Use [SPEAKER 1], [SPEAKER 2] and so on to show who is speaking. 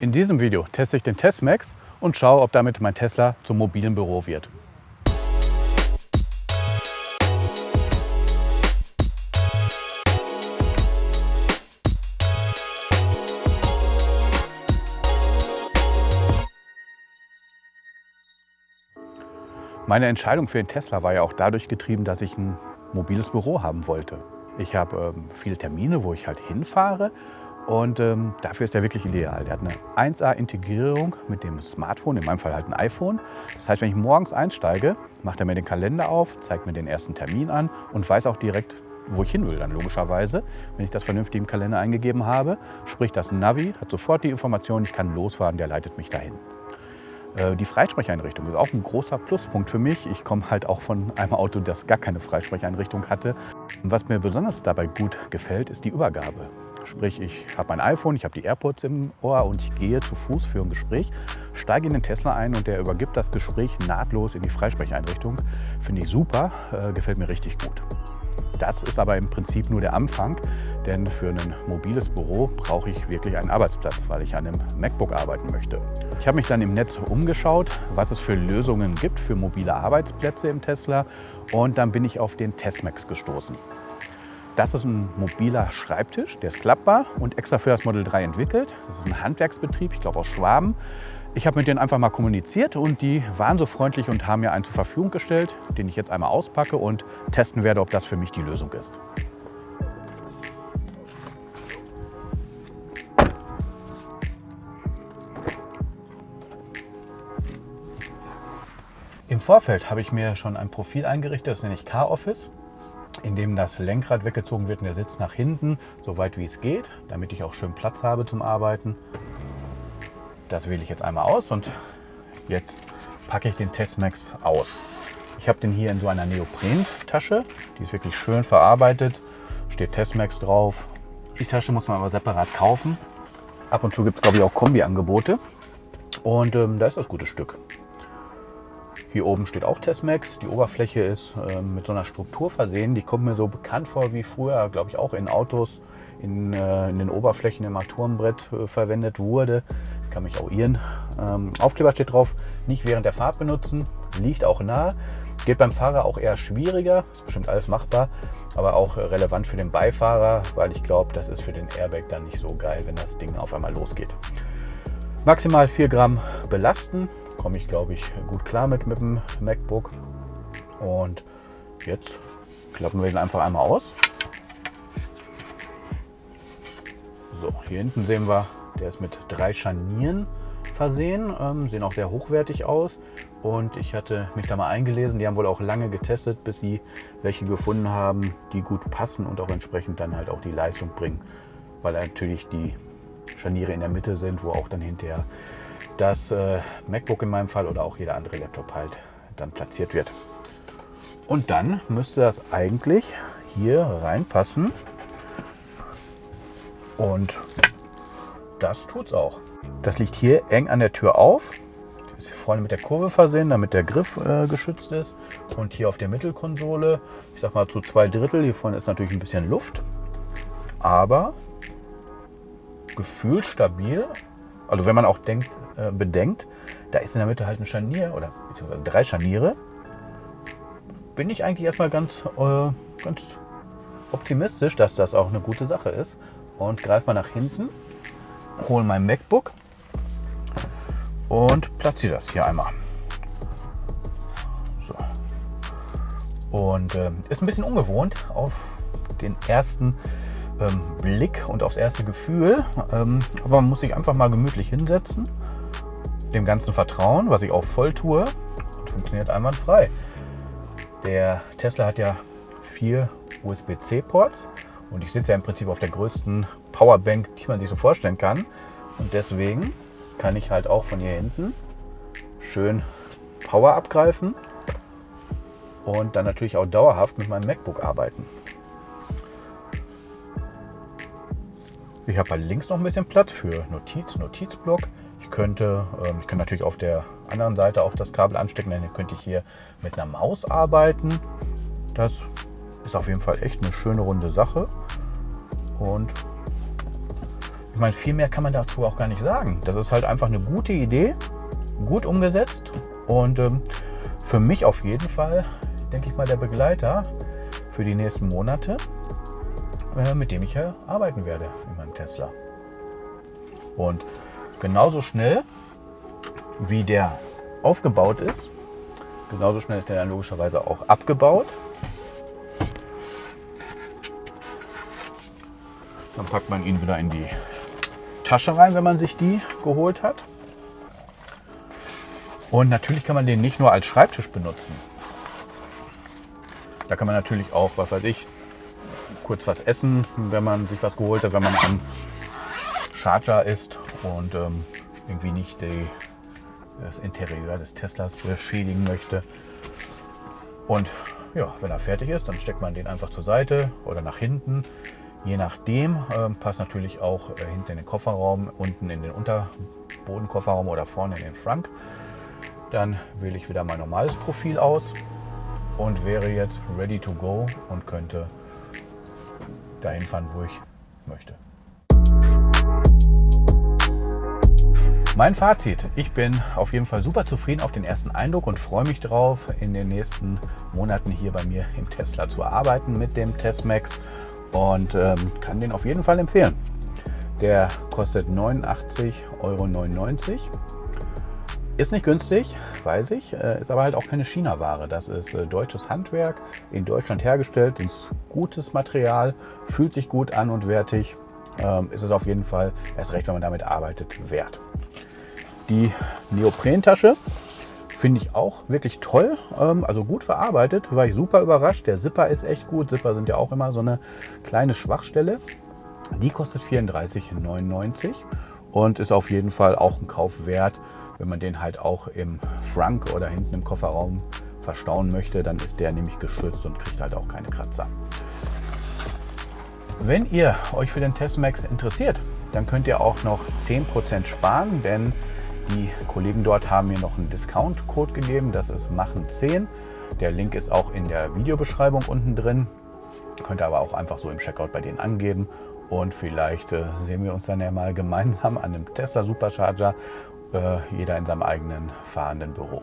[SPEAKER 1] In diesem Video teste ich den Testmax und schaue, ob damit mein Tesla zum mobilen Büro wird. Meine Entscheidung für den Tesla war ja auch dadurch getrieben, dass ich ein mobiles Büro haben wollte. Ich habe ähm, viele Termine, wo ich halt hinfahre und ähm, dafür ist er wirklich ideal. Der hat eine 1A-Integrierung mit dem Smartphone, in meinem Fall halt ein iPhone. Das heißt, wenn ich morgens einsteige, macht er mir den Kalender auf, zeigt mir den ersten Termin an und weiß auch direkt, wo ich hin will dann logischerweise, wenn ich das vernünftig im Kalender eingegeben habe. Sprich, das Navi hat sofort die Information, ich kann losfahren, der leitet mich dahin. Äh, die Freisprecheinrichtung ist auch ein großer Pluspunkt für mich. Ich komme halt auch von einem Auto, das gar keine Freisprecheinrichtung hatte. Was mir besonders dabei gut gefällt, ist die Übergabe. Sprich, ich habe mein iPhone, ich habe die AirPods im Ohr und ich gehe zu Fuß für ein Gespräch, steige in den Tesla ein und der übergibt das Gespräch nahtlos in die Freisprecheinrichtung. Finde ich super, äh, gefällt mir richtig gut. Das ist aber im Prinzip nur der Anfang, denn für ein mobiles Büro brauche ich wirklich einen Arbeitsplatz, weil ich an einem MacBook arbeiten möchte. Ich habe mich dann im Netz umgeschaut, was es für Lösungen gibt für mobile Arbeitsplätze im Tesla und dann bin ich auf den Testmax gestoßen. Das ist ein mobiler Schreibtisch, der ist klappbar und extra für das Model 3 entwickelt. Das ist ein Handwerksbetrieb, ich glaube aus Schwaben. Ich habe mit denen einfach mal kommuniziert und die waren so freundlich und haben mir einen zur Verfügung gestellt, den ich jetzt einmal auspacke und testen werde, ob das für mich die Lösung ist. Im Vorfeld habe ich mir schon ein Profil eingerichtet, das nenne ich Car-Office in dem das Lenkrad weggezogen wird und der Sitz nach hinten, so weit wie es geht, damit ich auch schön Platz habe zum Arbeiten. Das wähle ich jetzt einmal aus und jetzt packe ich den Testmax aus. Ich habe den hier in so einer Neopren-Tasche, die ist wirklich schön verarbeitet, steht Testmax drauf. Die Tasche muss man aber separat kaufen. Ab und zu gibt es glaube ich auch Kombi-Angebote und ähm, da ist das gute Stück. Hier oben steht auch Testmax. Die Oberfläche ist äh, mit so einer Struktur versehen. Die kommt mir so bekannt vor wie früher, glaube ich, auch in Autos in, äh, in den Oberflächen im Armaturenbrett äh, verwendet wurde. Ich kann mich auch irren. Ähm, Aufkleber steht drauf, nicht während der Fahrt benutzen. Liegt auch nah. Geht beim Fahrer auch eher schwieriger. Ist bestimmt alles machbar. Aber auch relevant für den Beifahrer, weil ich glaube, das ist für den Airbag dann nicht so geil, wenn das Ding auf einmal losgeht. Maximal 4 Gramm belasten komme ich, glaube ich, gut klar mit, mit dem MacBook. Und jetzt klappen wir ihn einfach einmal aus. So, hier hinten sehen wir, der ist mit drei Scharnieren versehen, ähm, sehen auch sehr hochwertig aus. Und ich hatte mich da mal eingelesen, die haben wohl auch lange getestet, bis sie welche gefunden haben, die gut passen und auch entsprechend dann halt auch die Leistung bringen. Weil natürlich die Scharniere in der Mitte sind, wo auch dann hinterher das äh, MacBook in meinem Fall oder auch jeder andere Laptop halt dann platziert wird. Und dann müsste das eigentlich hier reinpassen. Und das tut es auch. Das liegt hier eng an der Tür auf. Das ist vorne mit der Kurve versehen, damit der Griff äh, geschützt ist. Und hier auf der Mittelkonsole, ich sag mal zu zwei Drittel, hier vorne ist natürlich ein bisschen Luft. Aber gefühlt stabil also wenn man auch denkt, äh, bedenkt, da ist in der Mitte halt ein Scharnier oder beziehungsweise drei Scharniere, bin ich eigentlich erstmal ganz, äh, ganz optimistisch, dass das auch eine gute Sache ist. Und greife mal nach hinten, hole mein MacBook und platziere das hier einmal. So. Und äh, ist ein bisschen ungewohnt auf den ersten ähm, Blick und aufs erste Gefühl. Ähm, aber man muss sich einfach mal gemütlich hinsetzen, dem Ganzen vertrauen, was ich auch voll tue und funktioniert einwandfrei. Der Tesla hat ja vier USB-C-Ports und ich sitze ja im Prinzip auf der größten Powerbank, die man sich so vorstellen kann. Und deswegen kann ich halt auch von hier hinten schön Power abgreifen und dann natürlich auch dauerhaft mit meinem MacBook arbeiten. Ich habe halt links noch ein bisschen Platz für Notiz, Notizblock. Ich könnte, ähm, ich kann natürlich auf der anderen Seite auch das Kabel anstecken, dann könnte ich hier mit einer Maus arbeiten. Das ist auf jeden Fall echt eine schöne runde Sache. Und Ich meine, viel mehr kann man dazu auch gar nicht sagen. Das ist halt einfach eine gute Idee, gut umgesetzt und ähm, für mich auf jeden Fall, denke ich mal, der Begleiter für die nächsten Monate, mit dem ich ja arbeiten werde in meinem Tesla. Und genauso schnell, wie der aufgebaut ist, genauso schnell ist der dann logischerweise auch abgebaut. Dann packt man ihn wieder in die Tasche rein, wenn man sich die geholt hat. Und natürlich kann man den nicht nur als Schreibtisch benutzen. Da kann man natürlich auch, was weiß ich, kurz was essen, wenn man sich was geholt hat, wenn man am Charger ist und ähm, irgendwie nicht die, das Interieur des Teslas beschädigen möchte. Und ja, wenn er fertig ist, dann steckt man den einfach zur Seite oder nach hinten. Je nachdem ähm, passt natürlich auch äh, hinten in den Kofferraum, unten in den Unterbodenkofferraum oder vorne in den Frank. Dann wähle ich wieder mein normales Profil aus und wäre jetzt ready to go und könnte dahin fahren, wo ich möchte. Mein Fazit, ich bin auf jeden Fall super zufrieden auf den ersten Eindruck und freue mich darauf, in den nächsten Monaten hier bei mir im Tesla zu arbeiten mit dem Testmax und ähm, kann den auf jeden Fall empfehlen. Der kostet 89,99 Euro. Ist nicht günstig, weiß ich, äh, ist aber halt auch keine China-Ware. Das ist äh, deutsches Handwerk, in Deutschland hergestellt, ist gutes Material, fühlt sich gut an und wertig. Ähm, ist es auf jeden Fall, erst recht, wenn man damit arbeitet, wert. Die Neoprentasche finde ich auch wirklich toll, ähm, also gut verarbeitet, war ich super überrascht. Der Zipper ist echt gut, Zipper sind ja auch immer so eine kleine Schwachstelle. Die kostet 34,99 und ist auf jeden Fall auch ein Kauf wert. Wenn man den halt auch im Frank oder hinten im Kofferraum verstauen möchte, dann ist der nämlich geschützt und kriegt halt auch keine Kratzer. Wenn ihr euch für den Testmax interessiert, dann könnt ihr auch noch 10% sparen, denn die Kollegen dort haben mir noch einen Discount-Code gegeben, das ist machen10. Der Link ist auch in der Videobeschreibung unten drin. Könnt ihr aber auch einfach so im Checkout bei denen angeben und vielleicht äh, sehen wir uns dann ja mal gemeinsam an einem Tesla Supercharger jeder in seinem eigenen fahrenden Büro.